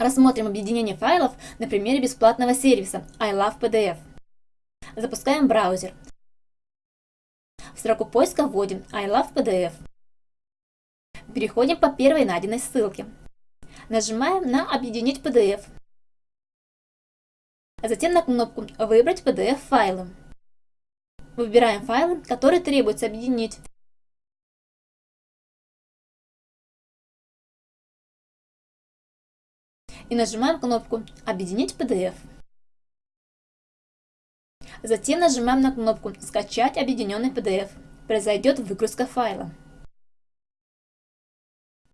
Рассмотрим объединение файлов на примере бесплатного сервиса I Love PDF. Запускаем браузер. В строку поиска вводим I Love PDF. Переходим по первой найденной ссылке. Нажимаем на «Объединить PDF». Затем на кнопку «Выбрать PDF-файлы». Выбираем файлы, которые требуется объединить. И нажимаем кнопку «Объединить PDF». Затем нажимаем на кнопку «Скачать объединенный PDF». Произойдет выгрузка файла.